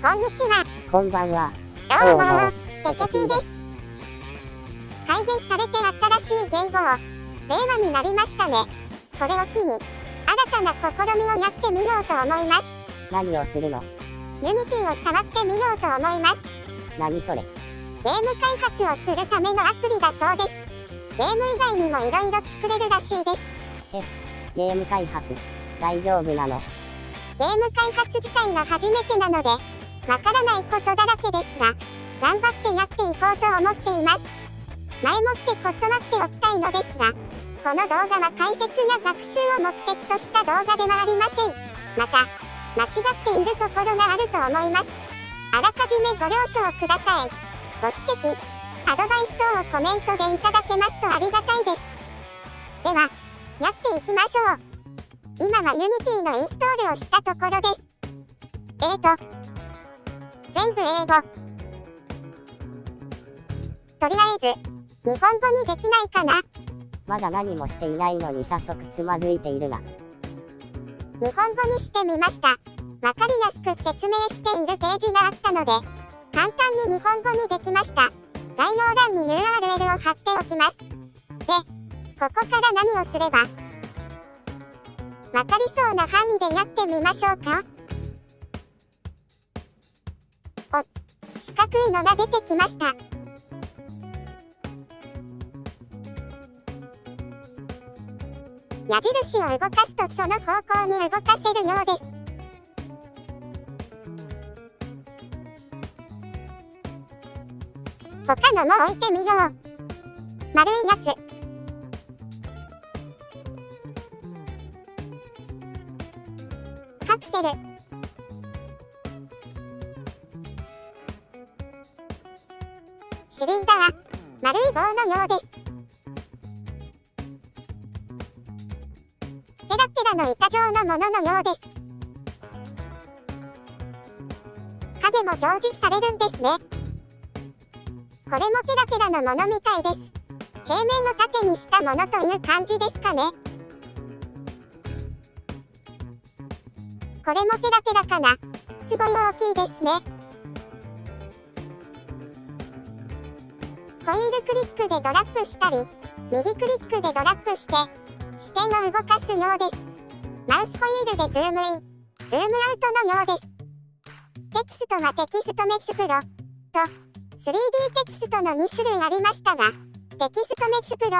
こんにちは。こんばんは。どうもテケピーです。改元されて新しい元号、令和になりましたね。これを機に、新たな試みをやってみようと思います。何をするの？ Unity を触ってみようと思います。何それ？ゲーム開発をするためのアプリだそうです。ゲーム以外にもいろいろ作れるらしいです。ゲーム開発？大丈夫なの？ゲーム開発自体が初めてなので、わからないことだらけですが、頑張ってやっていこうと思っています。前もって断っておきたいのですが、この動画は解説や学習を目的とした動画ではありません。また、間違っているところがあると思います。あらかじめご了承ください。ご指摘、アドバイス等をコメントでいただけますとありがたいです。では、やっていきましょう。今は Unity のインストールをしたところです。えーと、全部英語。とりあえず、日本語にできないかなまだ何もしていないのに早速つまずいているな。日本語にしてみました。わかりやすく説明しているページがあったので、簡単に日本語にできました。概要欄に URL を貼っておきます。で、ここから何をすればわかりそうな範囲でやってみましょうか四角いのが出てきました。矢印を動かすとその方向に動かせるようです。他のも置いてみよう。丸いやつ。カプセル。シリンダー。丸い棒のようです。ペラペラの板状のもののようです。影も表示されるんですね。これもペラペラのものみたいです。平面を縦にしたものという感じですかね。これもペラペラかな。すごい大きいですね。ホイールクリックでドラッグしたり、右クリックでドラッグして、視点を動かすようです。マウスホイールでズームイン、ズームアウトのようです。テキストはテキストメスプロと 3D テキストの2種類ありましたが、 TextMesh Pro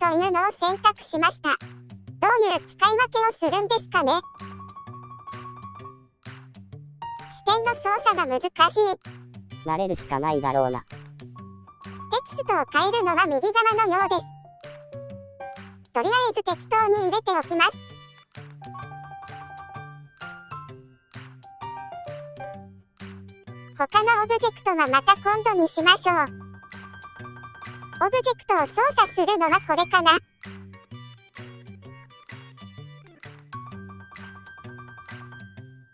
というのを選択しました。どういう使い分けをするんですかね？視点の操作が難しい。慣れるしかないだろうな。テキストを変えるのは右側のようです。とりあえず適当に入れておきます。他のオブジェクトはまた今度にしましょう。オブジェクトを操作するのはこれかな。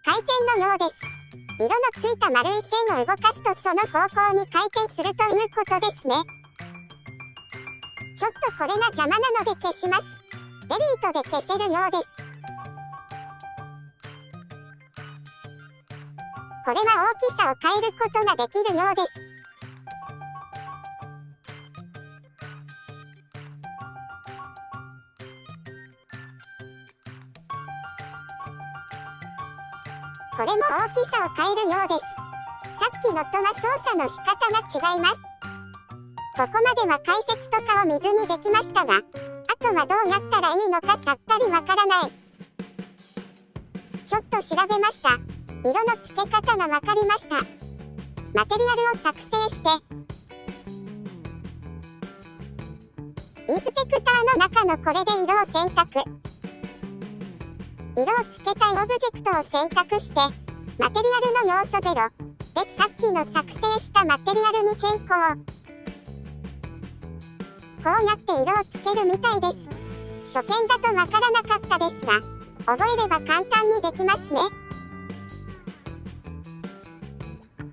回転のようです。色のついた丸い線を動かすとその方向に回転するということですね。ちょっとこれが邪魔なので消します。デリートで消せるようです。これは大きさを変えることができるようです。これも大きさを変えるようです。さっきのとは操作の仕方が違います。ここまでは解説とかを見ずにできましたが、あとはどうやったらいいのかさっぱりわからない。ちょっと調べました。色の付け方がわかりました。マテリアルを作成して、インスペクターの中のこれで色を選択。色をつけたいオブジェクトを選択して、マテリアルの要素0でさっきの作成したマテリアルに変更。こうやって色をつけるみたいです。初見だとわからなかったですが、覚えれば簡単にできますね。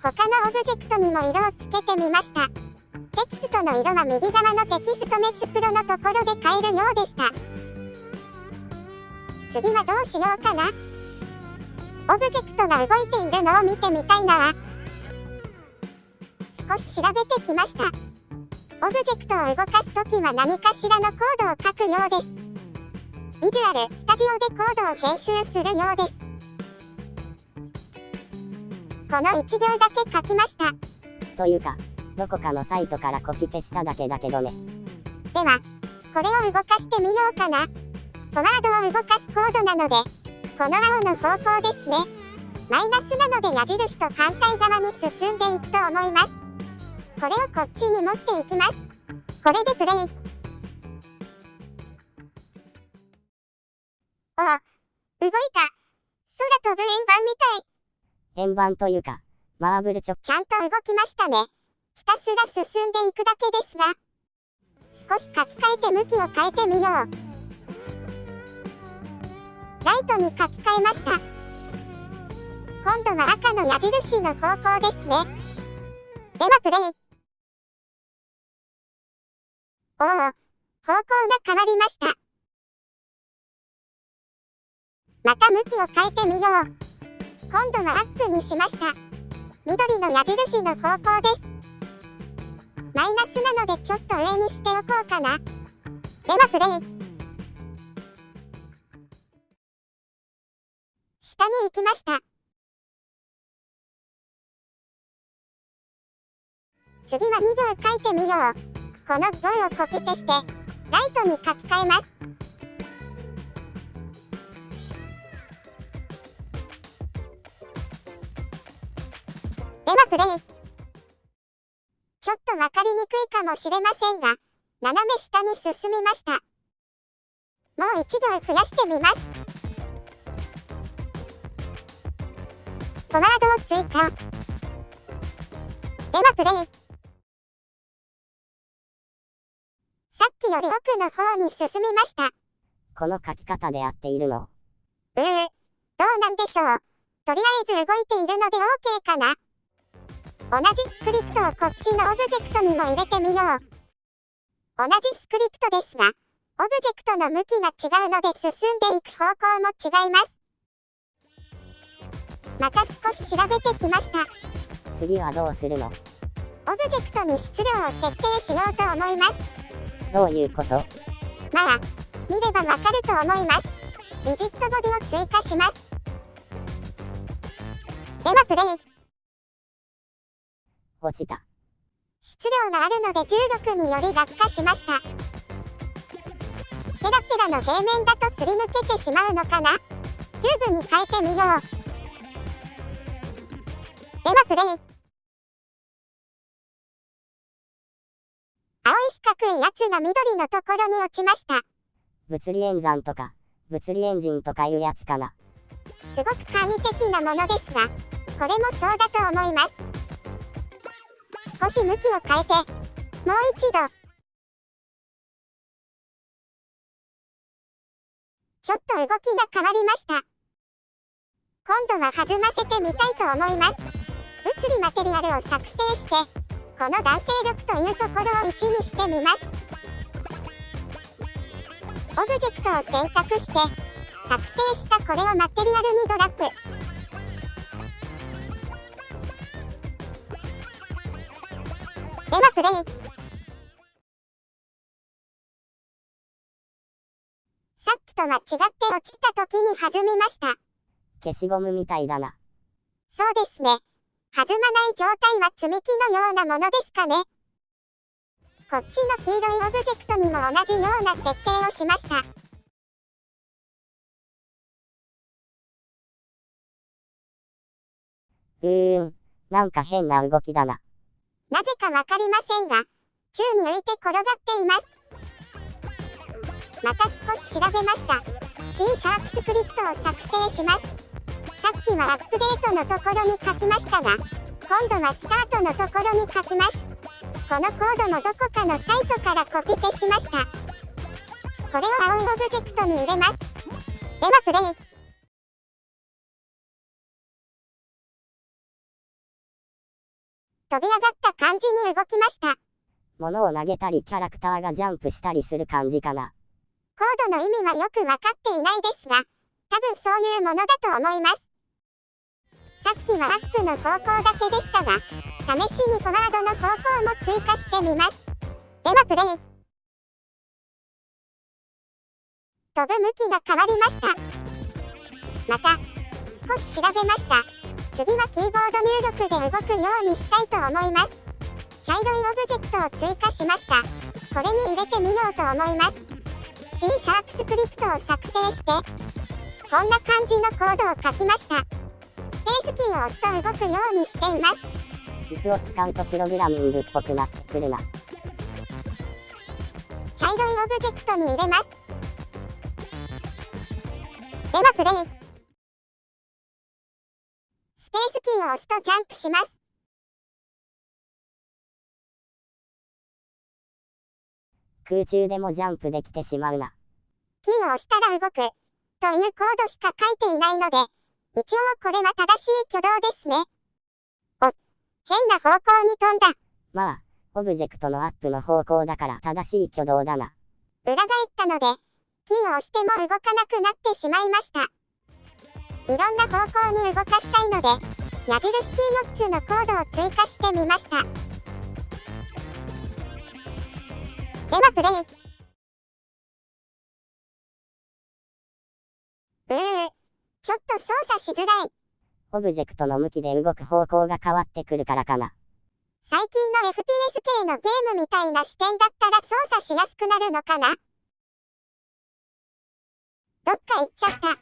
他のオブジェクトにも色をつけてみました。テキストの色は右側の TextMesh Pro のところで変えるようでした。次はどうしようかな。オブジェクトが動いているのを見てみたいな。少し調べてきました。オブジェクトを動かすときは何かしらのコードを書くようです。ビジュアルスタジオでコードを編集するようです。この1行だけ書きました。というか、どこかのサイトからコピペしただけだけどね。ではこれを動かしてみようかなフォワードを動かすコードなのでこの青の方向ですね。マイナスなので矢印と反対側に進んでいくと思います。これをこっちに持っていきます。これでプレイ。ああ動いた。空飛ぶ円盤みたい。円盤というか、マーブルチョちゃんと動きましたね。ひたすら進んでいくだけですが少し書き換えて向きを変えてみようライトに書き換えました。今度は赤の矢印の方向ですね。ではプレイ。おお方向が変わりました。また向きを変えてみよう。今度はアップにしました。緑の矢印の方向です。マイナスなのでちょっと上にしておこうかな。ではプレイ。下に行きました。次は2行書いてみよう。この行をコピペしてライトに書き換えます。ではプレイ。ちょっとわかりにくいかもしれませんが斜め下に進みました。もう一行増やしてみます。ワードを追加ではプレイさっきより奥の方に進みましたこの書き方で合っているの。うー、どうなんでしょう。とりあえず動いているので OK かな。同じスクリプトをこっちのオブジェクトにも入れてみよう。同じスクリプトですが、オブジェクトの向きが違うので進んでいく方向も違います。また少し調べてきました。次はどうするの？オブジェクトに質量を設定しようと思います。どういうこと？まあ、見ればわかると思います。リジットボディを追加します。ではプレイ。落ちた。質量があるので重力により落下しました。ペラペラの平面だとすり抜けてしまうのかな？キューブに変えてみよう。で。はプレイ。青い四角いやつが緑のところに落ちました。物理演算とか、物理エンジンとかいうやつかな。すごく簡易的なもので。すが、これもそうだと思います。少し向きを変えて、もう一度。ちょっと動きが変わりました。今度は弾ませてみたいと思います。物理マテリアルを作成して、この弾性力というところを1にしてみます。オブジェクトを選択して、作成したこれをマテリアルにドラップ。ではプレイ。さっきとは違って落ちた時に弾みました。消しゴムみたいだな。そうですね。弾まない状態は積み木のようなものですかね。こっちの黄色いオブジェクトにも同じような設定をしました。うーん、なんか変な動きだな。なぜかわかりませんが、宙に浮いて転がっています。また少し調べました。C シャープスクリプトを作成します。さっきはアップデートのところに書きましたが、今度はスタートのところに書きます。このコードもどこかのサイトからコピペしました。これを青いオブジェクトに入れます。ではプレイ。飛び上がった感じに動きました。物を投げたりキャラクターがジャンプしたりする感じかな。コードの意味はよくわかっていないですが、多分そういうものだと思います。さっきはアップの方向だけでしたが、試しにフォワードの方向も追加してみます。ではプレイ。飛ぶ向きが変わりました。また、少し調べました。次はキーボード入力で動くようにしたいと思います。茶色いオブジェクトを追加しました。これに入れてみようと思います。C シャープスクリプトを作成して、こんな感じのコードを書きました。スペースキーを押すと動くようにしています。if を使うとプログラミングっぽくなってくるな。茶色いオブジェクトに入れます。ではプレイ。スペースキーを押すとジャンプします。空中でもジャンプできてしまうな。キーを押したら動く。というコードしか書いていないので、一応これは正しい挙動ですね。お、変な方向に飛んだ。まあ、オブジェクトのアップの方向だから正しい挙動だな。裏返ったので、キーを押しても動かなくなってしまいました。いろんな方向に動かしたいので、矢印キー4つのコードを追加してみました。ではプレイ。うー、ちょっと操作しづらい。オブジェクトの向きで動く方向が変わってくるからかな。最近の FPS 系のゲームみたいな視点だったら操作しやすくなるのかな？どっか行っちゃった。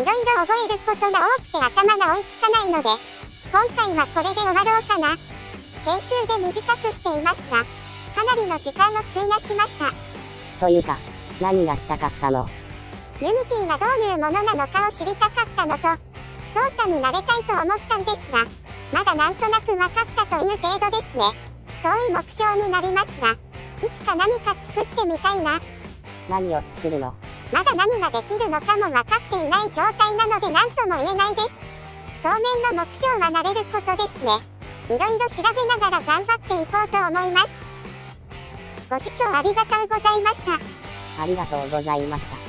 いろいろ覚えることが多くて頭が追いつかないので、今回はこれで終わろうかな。編集で短くしていますが、かなりの時間を費やしました。というか、何がしたかったの？ Unity がどういうものなのかを知りたかったのと、操作に慣れたいと思ったんですが、まだなんとなく分かったという程度ですね。遠い目標になりますが、いつか何か作ってみたいな。何を作るの？まだ何ができるのかも分かっていない状態なので何とも言えないです。当面の目標は慣れることですね。いろいろ調べながら頑張っていこうと思います。ご視聴ありがとうございました。ありがとうございました。